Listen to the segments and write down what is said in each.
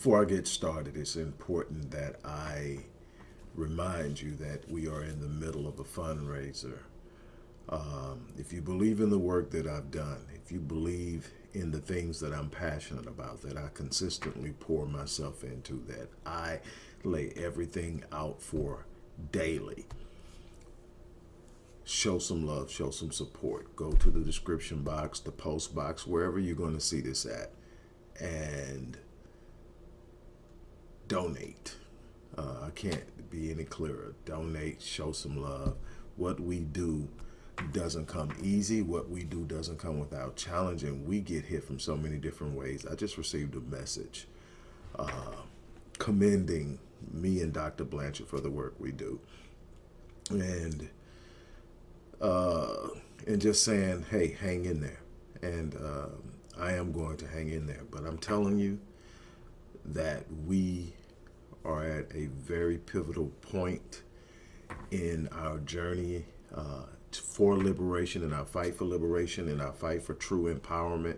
before I get started, it's important that I remind you that we are in the middle of a fundraiser. Um, if you believe in the work that I've done, if you believe in the things that I'm passionate about, that I consistently pour myself into, that I lay everything out for daily, show some love, show some support. Go to the description box, the post box, wherever you're going to see this at, and donate. Uh, I can't be any clearer. Donate, show some love. What we do doesn't come easy. What we do doesn't come without challenge, and we get hit from so many different ways. I just received a message uh, commending me and Dr. Blanchard for the work we do. And uh, and just saying, hey, hang in there. And uh, I am going to hang in there. But I'm telling you that we are at a very pivotal point in our journey uh, for liberation, in our fight for liberation, in our fight for true empowerment.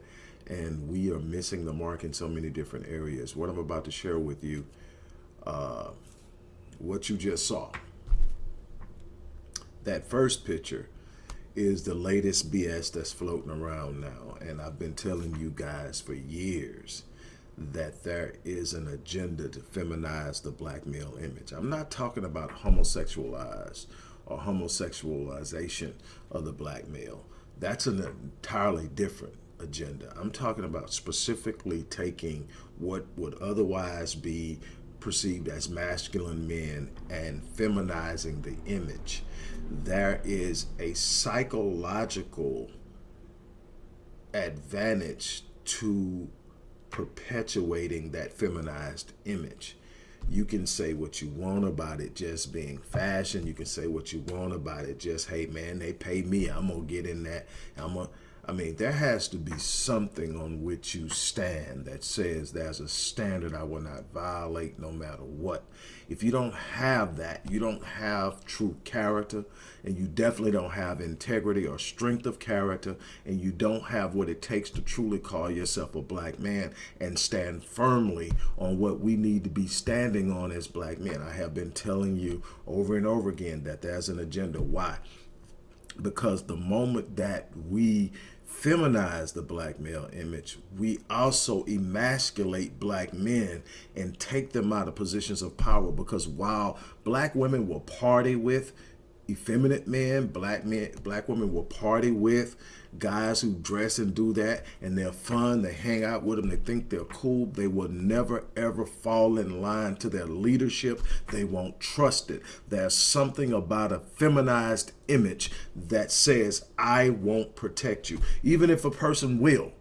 And we are missing the mark in so many different areas. What I'm about to share with you, uh, what you just saw. That first picture is the latest BS that's floating around now. And I've been telling you guys for years that there is an agenda to feminize the black male image. I'm not talking about homosexualized or homosexualization of the black male. That's an entirely different agenda. I'm talking about specifically taking what would otherwise be perceived as masculine men and feminizing the image there is a psychological advantage to perpetuating that feminized image. You can say what you want about it just being fashion. You can say what you want about it just, hey man, they pay me. I'm gonna get in that. I'm gonna I mean, there has to be something on which you stand that says there's a standard I will not violate no matter what. If you don't have that, you don't have true character, and you definitely don't have integrity or strength of character, and you don't have what it takes to truly call yourself a black man and stand firmly on what we need to be standing on as black men. I have been telling you over and over again that there's an agenda. Why? Because the moment that we feminize the black male image, we also emasculate black men and take them out of positions of power because while black women will party with effeminate men, black men, black women will party with guys who dress and do that and they're fun, they hang out with them, they think they're cool, they will never ever fall in line to their leadership. They won't trust it. There's something about a feminized image that says, I won't protect you. Even if a person will,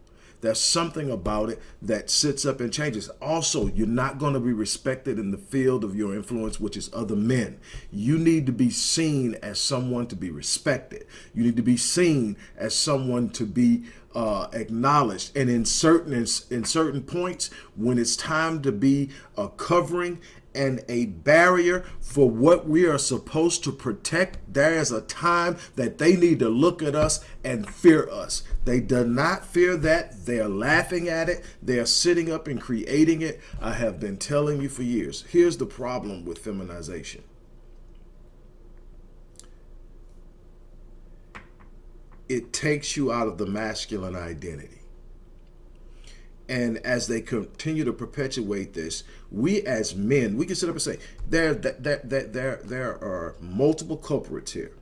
there's something about it that sits up and changes. Also, you're not going to be respected in the field of your influence, which is other men. You need to be seen as someone to be respected. You need to be seen as someone to be uh, acknowledged. And in certain in, in certain points, when it's time to be a covering and a barrier for what we are supposed to protect, there is a time that they need to look at us and fear us. They do not fear that. They are laughing at it. They are sitting up and creating it. I have been telling you for years. Here's the problem with feminization. It takes you out of the masculine identity. And as they continue to perpetuate this, we as men, we can sit up and say, there, there, there, there, there are multiple culprits here.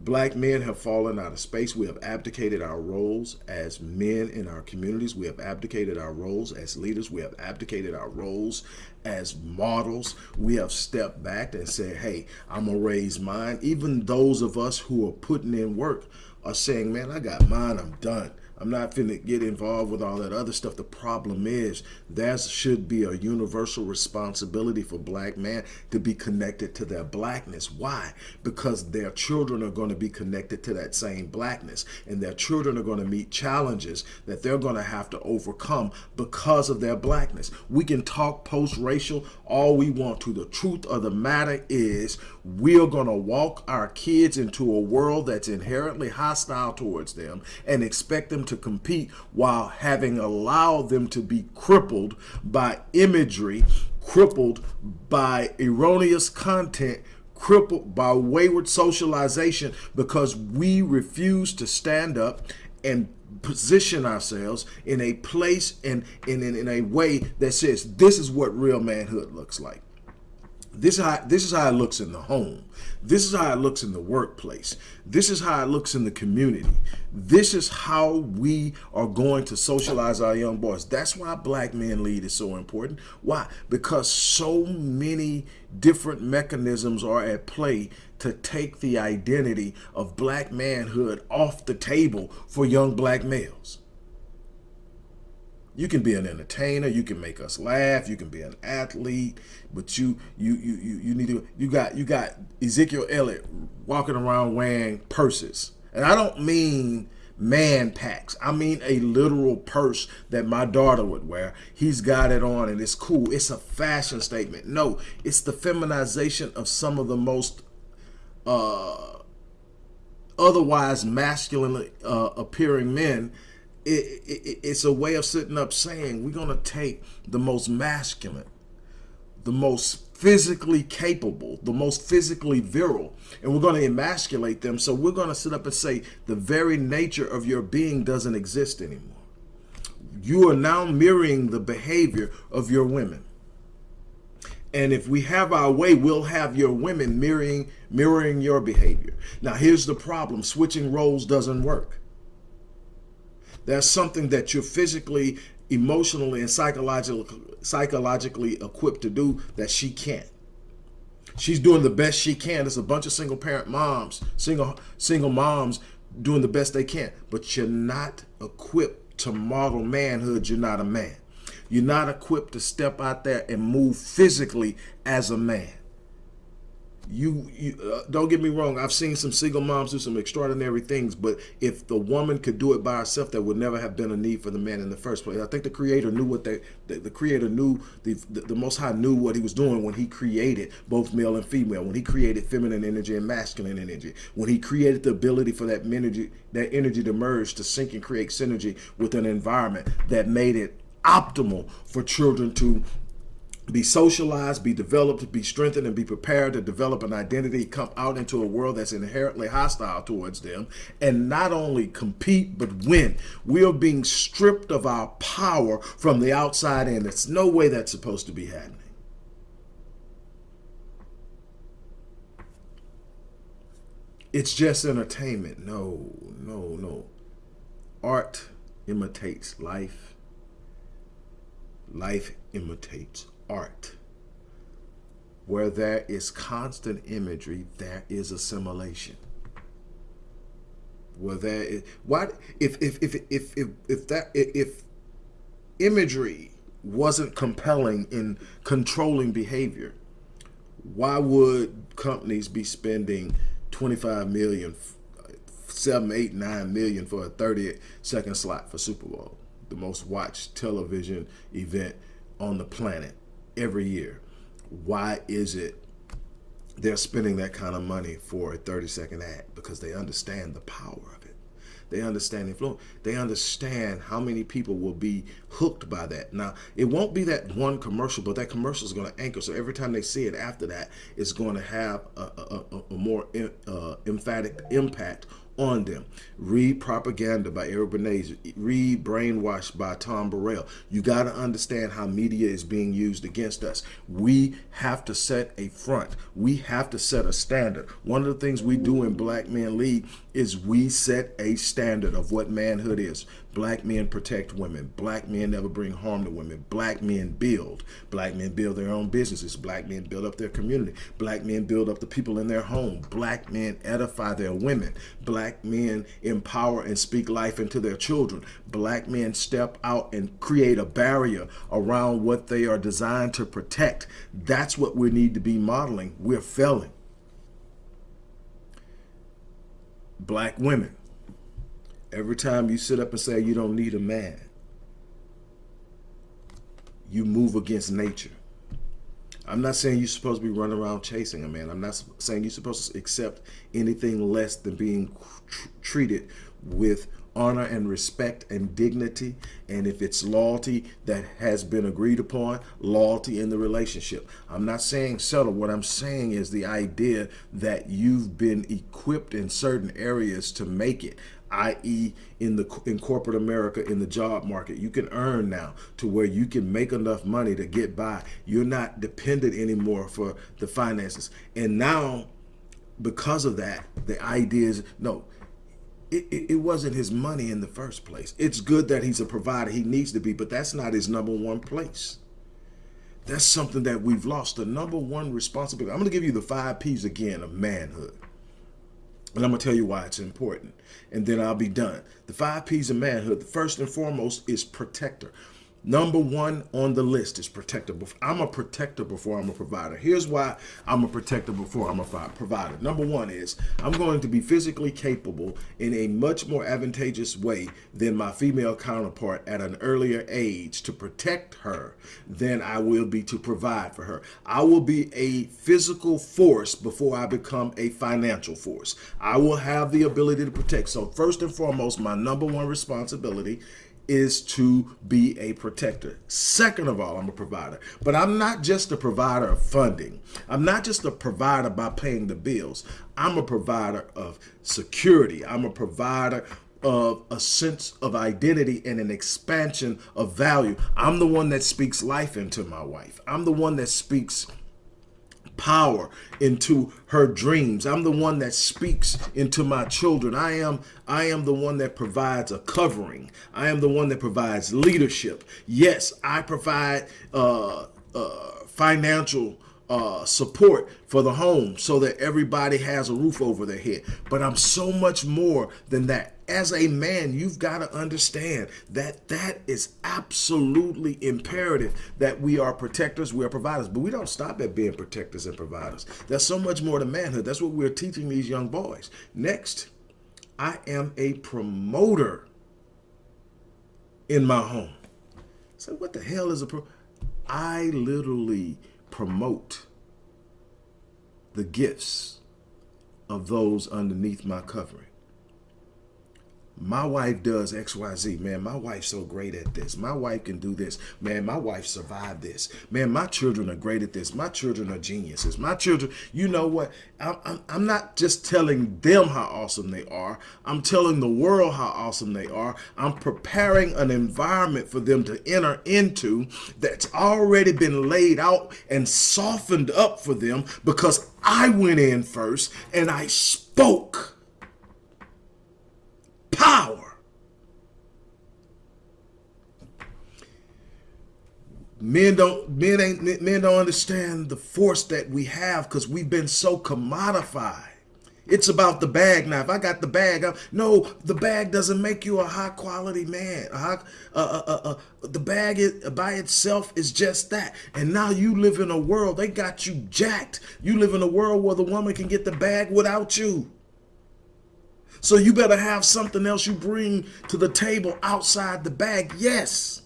Black men have fallen out of space. We have abdicated our roles as men in our communities. We have abdicated our roles as leaders. We have abdicated our roles as models. We have stepped back and said, hey, I'm going to raise mine. Even those of us who are putting in work are saying, man, I got mine. I'm done. I'm not finna get involved with all that other stuff. The problem is there should be a universal responsibility for black man to be connected to their blackness. Why? Because their children are going to be connected to that same blackness and their children are going to meet challenges that they're going to have to overcome because of their blackness. We can talk post-racial all we want to. The truth of the matter is we're going to walk our kids into a world that's inherently hostile towards them and expect them to compete while having allowed them to be crippled by imagery, crippled by erroneous content, crippled by wayward socialization because we refuse to stand up and position ourselves in a place and in, in, in a way that says this is what real manhood looks like. This is how this is how it looks in the home. This is how it looks in the workplace. This is how it looks in the community. This is how we are going to socialize our young boys. That's why Black Men Lead is so important. Why? Because so many different mechanisms are at play to take the identity of black manhood off the table for young black males. You can be an entertainer. You can make us laugh. You can be an athlete, but you you you you you need to you got you got Ezekiel Elliott walking around wearing purses, and I don't mean man packs. I mean a literal purse that my daughter would wear. He's got it on and it's cool. It's a fashion statement. No, it's the feminization of some of the most uh, otherwise masculine uh, appearing men it, it, it's a way of sitting up saying we're going to take the most masculine, the most physically capable, the most physically virile, and we're going to emasculate them. So we're going to sit up and say the very nature of your being doesn't exist anymore. You are now mirroring the behavior of your women. And if we have our way, we'll have your women mirroring mirroring your behavior. Now, here's the problem. Switching roles doesn't work. There's something that you're physically, emotionally, and psychologically, psychologically equipped to do that she can't. She's doing the best she can. There's a bunch of single parent moms, single single moms doing the best they can, but you're not equipped to model manhood. You're not a man. You're not equipped to step out there and move physically as a man you, you uh, don't get me wrong i've seen some single moms do some extraordinary things but if the woman could do it by herself there would never have been a need for the man in the first place. I think the creator knew what they the, the creator knew the, the, the most high knew what he was doing when he created both male and female when he created feminine energy and masculine energy when he created the ability for that energy that energy to merge to sync and create synergy with an environment that made it optimal for children to be socialized, be developed, be strengthened, and be prepared to develop an identity, come out into a world that's inherently hostile towards them, and not only compete, but win. We are being stripped of our power from the outside in. It's no way that's supposed to be happening. It's just entertainment. No, no, no. Art imitates life. Life imitates art. Where there is constant imagery, there is assimilation. Where there is what if if if if if, if that if imagery wasn't compelling in controlling behavior, why would companies be spending 25 million, seven, eight, nine million for a 30 second slot for Super Bowl, the most watched television event on the planet? Every year. Why is it they're spending that kind of money for a 30 second ad? Because they understand the power of it. They understand the influence. They understand how many people will be hooked by that. Now, it won't be that one commercial, but that commercial is going to anchor. So every time they see it after that, it's going to have a, a, a, more uh, emphatic impact on them. Read Propaganda by Eric Bernays. Read Brainwashed by Tom Burrell. You got to understand how media is being used against us. We have to set a front. We have to set a standard. One of the things we do in Black Men Lead is we set a standard of what manhood is. Black men protect women. Black men never bring harm to women. Black men build. Black men build their own businesses. Black men build up their community. Black men build up the people in their home. Black men edify their women. Black men empower and speak life into their children. Black men step out and create a barrier around what they are designed to protect. That's what we need to be modeling. We're failing. Black women Every time you sit up and say you don't need a man, you move against nature. I'm not saying you're supposed to be running around chasing a man. I'm not saying you're supposed to accept anything less than being tr treated with honor and respect and dignity. And if it's loyalty that has been agreed upon, loyalty in the relationship. I'm not saying settle. What I'm saying is the idea that you've been equipped in certain areas to make it i.e. in the in corporate America in the job market. You can earn now to where you can make enough money to get by. You're not dependent anymore for the finances. And now because of that, the idea is no, it, it, it, wasn't his money in the first place. It's good that he's a provider. He needs to be, but that's not his number one place. That's something that we've lost. The number one responsibility. I'm going to give you the five P's again of manhood. And I'm going to tell you why it's important. And then I'll be done. The five P's of manhood, the first and foremost is protector. Number one on the list is protector. I'm a protector before I'm a provider. Here's why I'm a protector before I'm a provider. Number one is I'm going to be physically capable in a much more advantageous way than my female counterpart at an earlier age to protect her than I will be to provide for her. I will be a physical force before I become a financial force. I will have the ability to protect. So first and foremost, my number one responsibility is to be a protector. Second of all, I'm a provider. But I'm not just a provider of funding. I'm not just a provider by paying the bills. I'm a provider of security. I'm a provider of a sense of identity and an expansion of value. I'm the one that speaks life into my wife. I'm the one that speaks power into her dreams. I'm the one that speaks into my children. I am I am the one that provides a covering. I am the one that provides leadership. Yes, I provide uh, uh, financial uh, support for the home so that everybody has a roof over their head. But I'm so much more than that. As a man, you've got to understand that that is absolutely imperative that we are protectors, we are providers. But we don't stop at being protectors and providers. There's so much more to manhood. That's what we're teaching these young boys. Next, I am a promoter in my home. So what the hell is a pro? I literally promote the gifts of those underneath my covering my wife does XYZ. Man, my wife's so great at this. My wife can do this. Man, my wife survived this. Man, my children are great at this. My children are geniuses. My children, you know what? I'm, I'm, I'm not just telling them how awesome they are. I'm telling the world how awesome they are. I'm preparing an environment for them to enter into that's already been laid out and softened up for them because I went in first and I spoke power. Men don't men ain't men don't understand the force that we have because we've been so commodified. It's about the bag now. If I got the bag, I'm, no, the bag doesn't make you a high quality man. High, uh, uh, uh, the bag is, by itself is just that. And now you live in a world, they got you jacked. You live in a world where the woman can get the bag without you. So you better have something else you bring to the table outside the bag. Yes.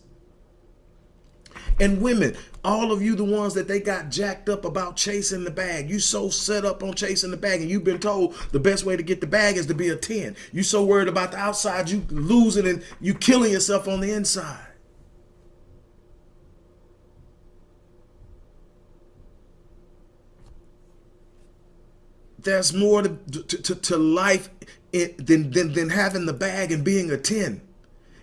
And women, all of you the ones that they got jacked up about chasing the bag. You so set up on chasing the bag and you've been told the best way to get the bag is to be a 10. You so worried about the outside, you losing and you killing yourself on the inside. there's more to, to, to life than, than, than having the bag and being a 10.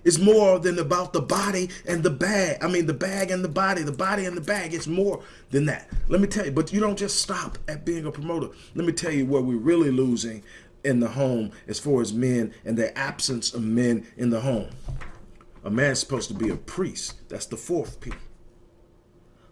It's more than about the body and the bag. I mean, the bag and the body, the body and the bag. It's more than that. Let me tell you, but you don't just stop at being a promoter. Let me tell you where we're really losing in the home as far as men and the absence of men in the home. A man's supposed to be a priest. That's the fourth P.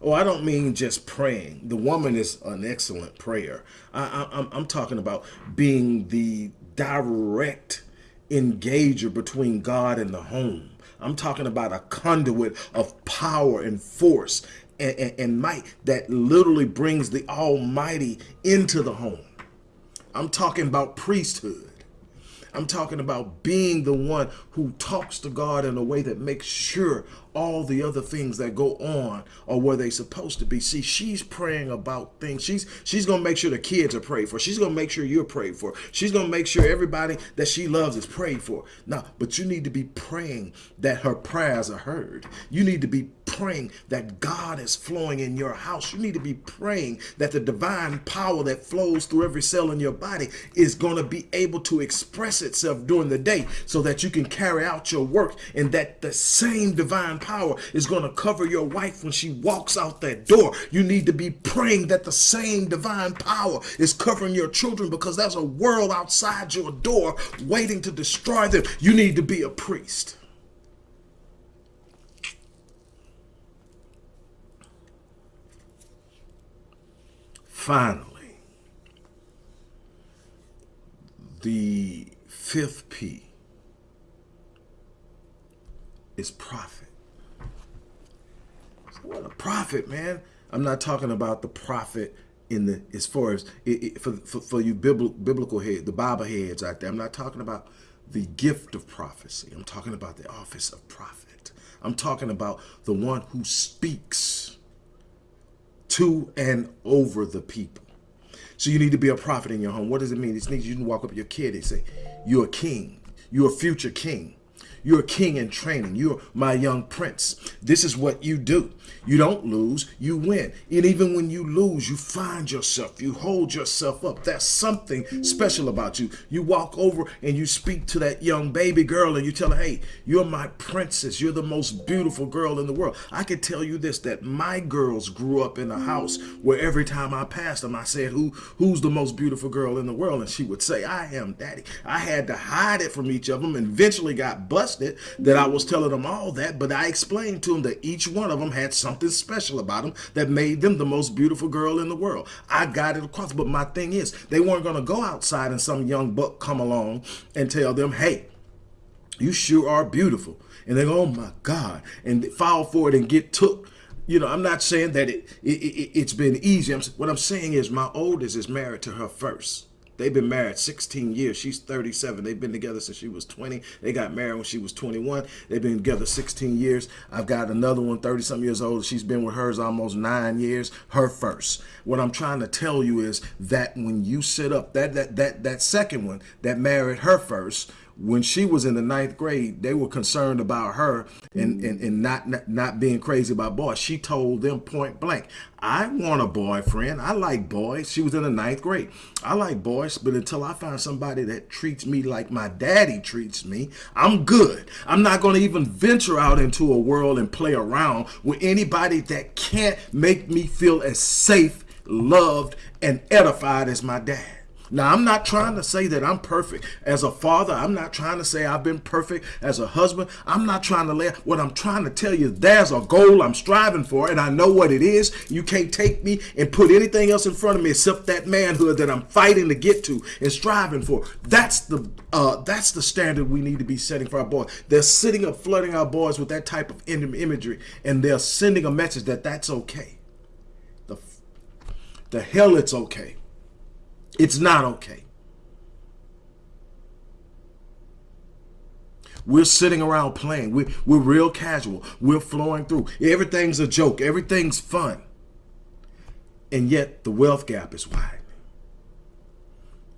Oh, I don't mean just praying. The woman is an excellent prayer. I, I, I'm talking about being the direct engager between God and the home. I'm talking about a conduit of power and force and, and, and, might that literally brings the Almighty into the home. I'm talking about priesthood. I'm talking about being the one who talks to God in a way that makes sure all the other things that go on are where they're supposed to be. See, she's praying about things. She's she's gonna make sure the kids are prayed for. She's gonna make sure you're prayed for. She's gonna make sure everybody that she loves is prayed for. Now, but you need to be praying that her prayers are heard. You need to be praying that God is flowing in your house. You need to be praying that the divine power that flows through every cell in your body is going to be able to express itself during the day so that you can carry out your work and that the same divine power is going to cover your wife when she walks out that door. You need to be praying that the same divine power is covering your children because there's a world outside your door waiting to destroy them. You need to be a priest. Finally, the fifth P is prophet. So what a prophet, man. I'm not talking about the prophet in the as far as it, it, for, for, for you biblical, biblical the Bible heads out there. I'm not talking about the gift of prophecy. I'm talking about the office of prophet. I'm talking about the one who speaks to and over the people. So you need to be a prophet in your home. What does it mean? It means you can walk up to your kid and say, you're a king. You're a future king. You're a king in training. You're my young prince. This is what you do. You don't lose, you win. And even when you lose, you find yourself, you hold yourself up. That's something special about you. You walk over and you speak to that young baby girl and you tell her, hey, you're my princess. You're the most beautiful girl in the world. I can tell you this, that my girls grew up in a house where every time I passed them, I said, who who's the most beautiful girl in the world? And she would say, I am, daddy. I had to hide it from each of them and eventually got busted that I was telling them all that, but I explained to them that each one of them had something special about them that made them the most beautiful girl in the world. I got it across, but my thing is, they weren't going to go outside and some young buck come along and tell them, hey, you sure are beautiful. And they go, oh my God, and fall for it and get took you know, I'm not saying that it, it, it has been easy. I'm, what I'm saying is my oldest is married to her first. They've been married 16 years. She's 37. They've been together since she was 20. They got married when she was 21. They've been together 16 years. I've got another one, 30 some years old. She's been with hers almost nine years. Her first. What I'm trying to tell you is that when you sit up, that that that that second one that married her first, when she was in the ninth grade, they were concerned about her and, mm. and, and not, not, not being crazy about boys. She told them point blank, I want a boyfriend. I like boys. She was in the ninth grade. I like boys, but until I find somebody that treats me like my daddy treats me, I'm good. I'm not going to even venture out into a world and play around with anybody that can't make me feel as safe, loved, and edified as my dad. Now, I'm not trying to say that I'm perfect as a father. I'm not trying to say I've been perfect as a husband. I'm not trying to lay what I'm trying to tell you. There's a goal I'm striving for, and I know what it is. You can't take me and put anything else in front of me except that manhood that I'm fighting to get to and striving for. That's the uh, that's the standard we need to be setting for our boys. They're sitting up flooding our boys with that type of imagery, and they're sending a message that that's okay. The the hell it's okay. It's not okay. We're sitting around playing. We're, we're real casual. We're flowing through. Everything's a joke. Everything's fun. And yet the wealth gap is wide.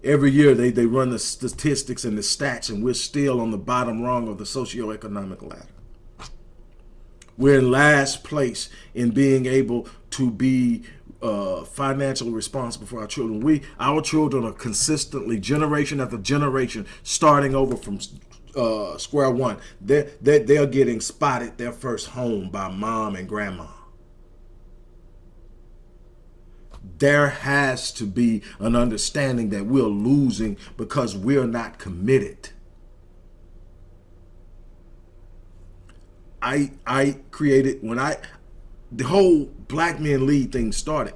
Every year they, they run the statistics and the stats and we're still on the bottom rung of the socioeconomic ladder. We're in last place in being able to be uh, financially responsible for our children. We, our children are consistently, generation after generation, starting over from uh, square one. They're, they're, they're getting spotted their first home by mom and grandma. There has to be an understanding that we're losing because we're not committed. I I created when I the whole black men lead thing started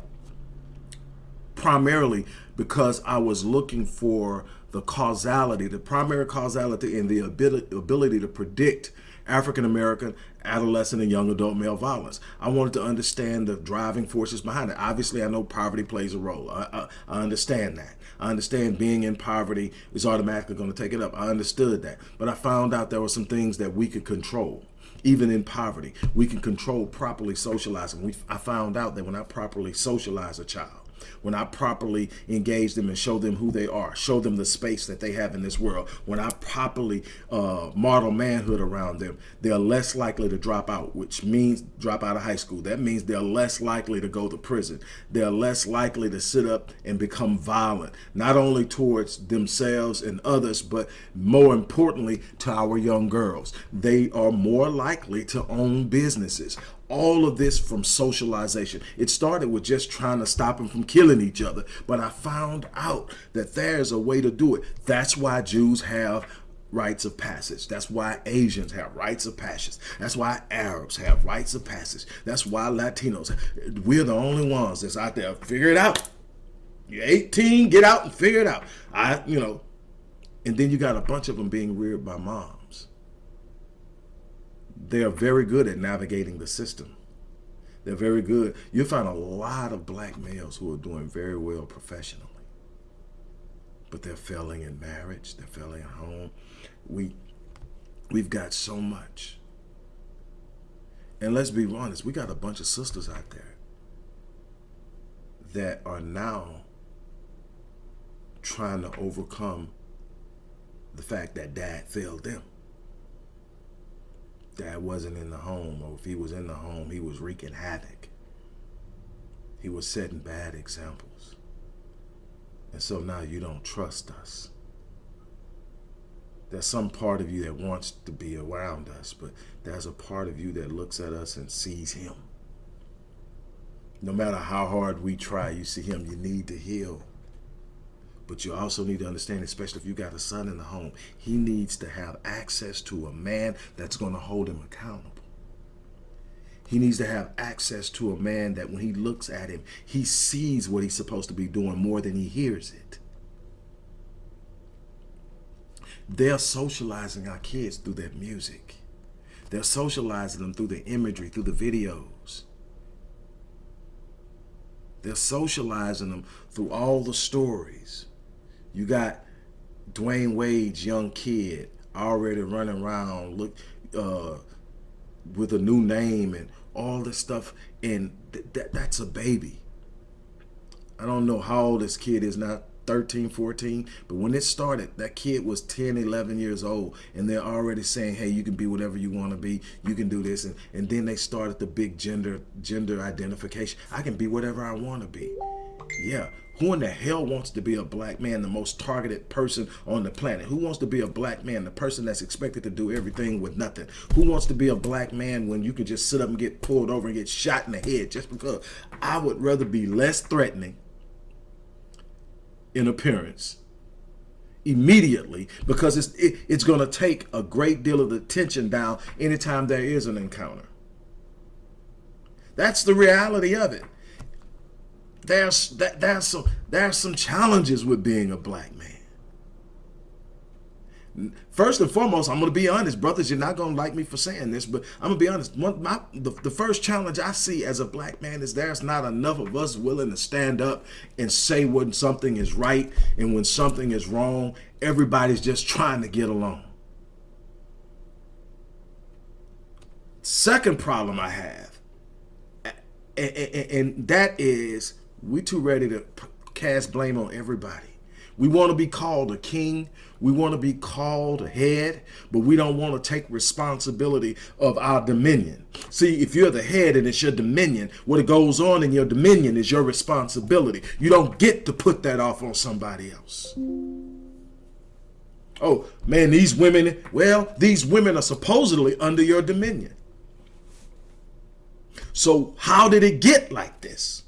primarily because I was looking for the causality, the primary causality and the ability, ability to predict African American adolescent and young adult male violence. I wanted to understand the driving forces behind it. Obviously, I know poverty plays a role. I, I, I understand that. I understand being in poverty is automatically going to take it up. I understood that. But I found out there were some things that we could control even in poverty. We can control properly socializing. We, I found out that when I properly socialize a child, when I properly engage them and show them who they are, show them the space that they have in this world, when I properly uh, model manhood around them, they're less likely to drop out, which means drop out of high school. That means they're less likely to go to prison. They're less likely to sit up and become violent, not only towards themselves and others, but more importantly to our young girls. They are more likely to own businesses all of this from socialization. It started with just trying to stop them from killing each other. But I found out that there's a way to do it. That's why Jews have rites of passage. That's why Asians have rites of passage. That's why Arabs have rites of passage. That's why Latinos, we're the only ones that's out there. Figure it out. You're 18, get out and figure it out. I, you know, and then you got a bunch of them being reared by mom they are very good at navigating the system. They're very good. You'll find a lot of black males who are doing very well professionally. But they're failing in marriage. They're failing at home. We, we've got so much. And let's be honest, we got a bunch of sisters out there that are now trying to overcome the fact that dad failed them dad wasn't in the home, or if he was in the home, he was wreaking havoc. He was setting bad examples. And so now you don't trust us. There's some part of you that wants to be around us, but there's a part of you that looks at us and sees him. No matter how hard we try, you see him, you need to heal. But you also need to understand, especially if you got a son in the home, he needs to have access to a man that's going to hold him accountable. He needs to have access to a man that when he looks at him, he sees what he's supposed to be doing more than he hears it. They're socializing our kids through their music. They're socializing them through the imagery, through the videos. They're socializing them through all the stories. You got Dwyane Wade's young kid already running around look uh, with a new name and all this stuff, and th that that's a baby. I don't know how old this kid is now, 13, 14, but when it started, that kid was 10, 11 years old, and they're already saying, hey, you can be whatever you want to be, you can do this, and, and then they started the big gender gender identification. I can be whatever I want to be. Yeah, who in the hell wants to be a black man, the most targeted person on the planet? Who wants to be a black man, the person that's expected to do everything with nothing? Who wants to be a black man when you can just sit up and get pulled over and get shot in the head just because? I would rather be less threatening in appearance immediately because it's it, it's going to take a great deal of the tension down anytime there is an encounter. That's the reality of it there's that there's some there's some challenges with being a black man. First and foremost, I'm to be honest, brothers. You're not going to like me for saying this, but I'm to be honest. One, my, the, the first challenge I see as a black man is there's not enough of us willing to stand up and say when something is right and when something is wrong. Everybody's just trying to get along. Second problem I have, and, and, and that is we too ready to cast blame on everybody. We want to be called a king. We want to be called a head, but we don't want to take responsibility of our dominion. See, if you're the head and it's your dominion, what goes on in your dominion is your responsibility. You don't get to put that off on somebody else. Oh, man, these women, well, these women are supposedly under your dominion. So how did it get like this?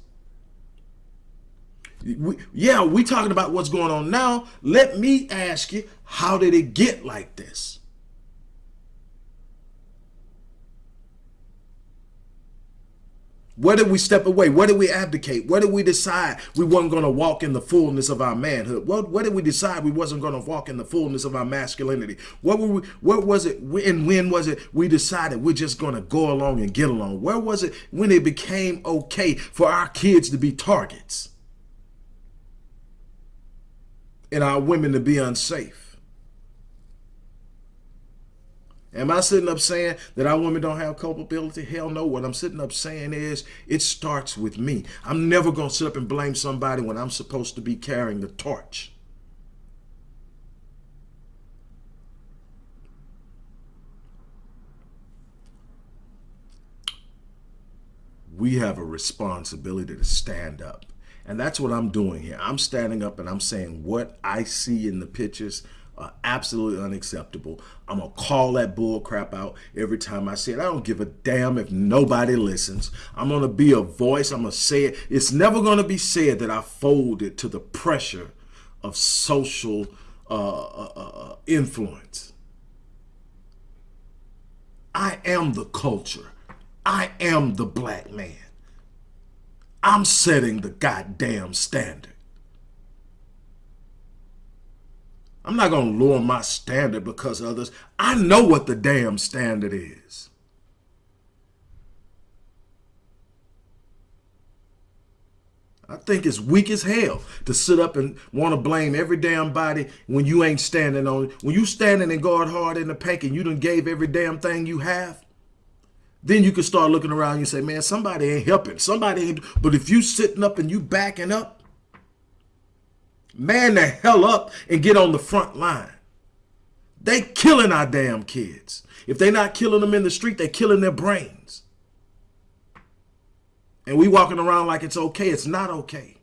We, yeah, we talking about what's going on now. Let me ask you, how did it get like this? Where did we step away? Where did we abdicate? Where did we decide we weren't going to walk in the fullness of our manhood? What, where did we decide we wasn't going to walk in the fullness of our masculinity? What were we, where was it and when was it we decided we're just going to go along and get along? Where was it when it became okay for our kids to be targets? And our women to be unsafe? Am I sitting up saying that our women don't have culpability? Hell no. What I'm sitting up saying is it starts with me. I'm never going to sit up and blame somebody when I'm supposed to be carrying the torch. We have a responsibility to stand up. And that's what I'm doing here. I'm standing up and I'm saying what I see in the pictures are absolutely unacceptable. I'm gonna call that bull crap out every time I see it. I don't give a damn if nobody listens. I'm gonna be a voice. I'm gonna say it. It's never gonna be said that I folded to the pressure of social uh, uh, uh, uh influence. I am the culture. I am the black man. I'm setting the goddamn standard. I'm not going to lower my standard because others. I know what the damn standard is. I think it's weak as hell to sit up and want to blame every damn body when you ain't standing on it. When you standing and guard hard in the pack and you done gave every damn thing you have, then you can start looking around and you say, man, somebody ain't helping. Somebody ain't. But if you sitting up and you backing up, man the hell up and get on the front line. They killing our damn kids. If they're not killing them in the street, they're killing their brains. And we walking around like it's okay. It's not okay.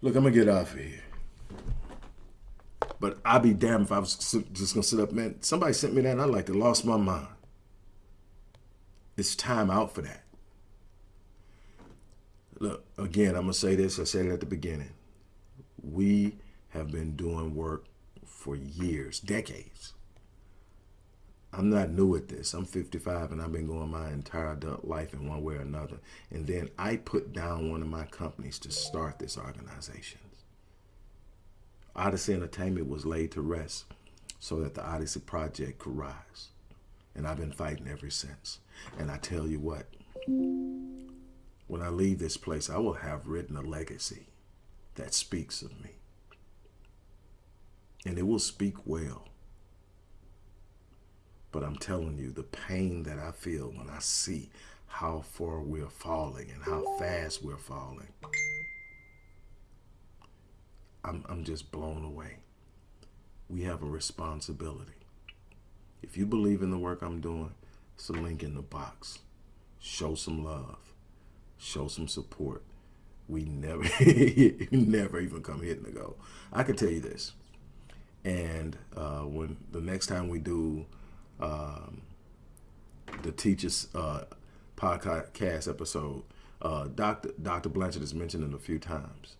Look, I'm going to get off of here. But I'd be damned if I was just going to sit up. Man, somebody sent me that I like to lost my mind. It's time out for that. Look, again, I'm going to say this. I said it at the beginning. We have been doing work for years, decades. I'm not new at this. I'm 55 and I've been going my entire adult life in one way or another. And then I put down one of my companies to start this organization. Odyssey Entertainment was laid to rest so that the Odyssey Project could rise. And I've been fighting ever since. And I tell you what, when I leave this place, I will have written a legacy that speaks of me. And it will speak well. But I'm telling you, the pain that I feel when I see how far we're falling and how fast we're falling, I'm, I'm just blown away. We have a responsibility. If you believe in the work I'm doing, it's a link in the box. Show some love show some support. We never, never even come hitting the goal. I can tell you this. And uh, when the next time we do um, the teachers uh, podcast episode, uh, Dr. Dr. Blanchard has mentioned it a few times.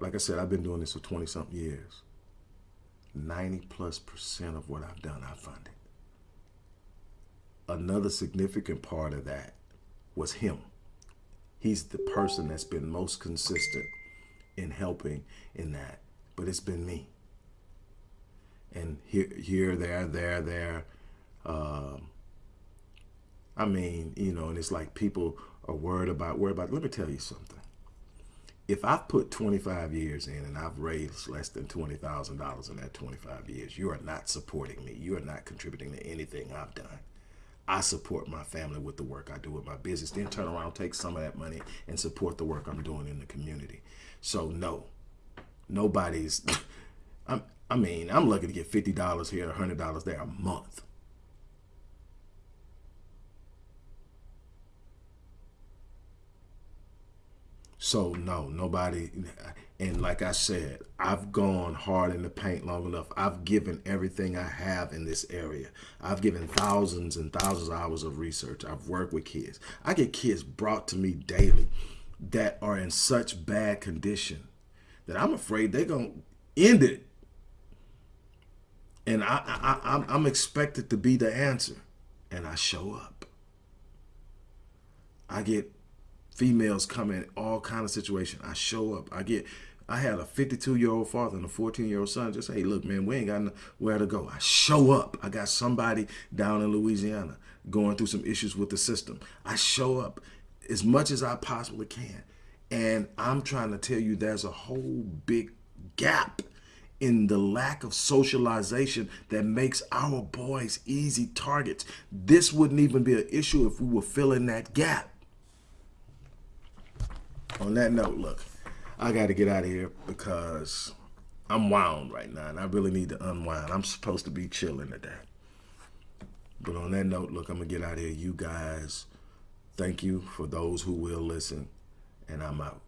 Like I said, I've been doing this for 20 something years. 90 plus percent of what I've done, I funded. Another significant part of that was him. He's the person that's been most consistent in helping in that. But it's been me. And here, here, there, there, there. Um, I mean, you know, and it's like people are worried about, worried about. Let me tell you something. If I've put 25 years in and I've raised less than $20,000 in that 25 years, you are not supporting me. You are not contributing to anything I've done. I support my family with the work I do with my business. Then turn around, take some of that money and support the work I'm doing in the community. So no, nobody's. I'm, I mean, I'm lucky to get fifty dollars here, hundred dollars there a month. So no, nobody. And like I said, I've gone hard in the paint long enough. I've given everything I have in this area. I've given thousands and thousands of hours of research. I've worked with kids. I get kids brought to me daily that are in such bad condition that I'm afraid they're gonna end it. And I, I, I I'm expected to be the answer, and I show up. I get females come in all kind of situation. I show up. I get. I had a 52 year old father and a 14 year old son. Just hey, look, man, we ain't got nowhere to go. I show up. I got somebody down in Louisiana going through some issues with the system. I show up as much as I possibly can, and I'm trying to tell you, there's a whole big gap in the lack of socialization that makes our boys easy targets. This wouldn't even be an issue if we were filling that gap on that note, look, I got to get out of here because I'm wound right now, and I really need to unwind. I'm supposed to be chilling today. But on that note, look, I'm going to get out of here. You guys, thank you for those who will listen, and I'm out.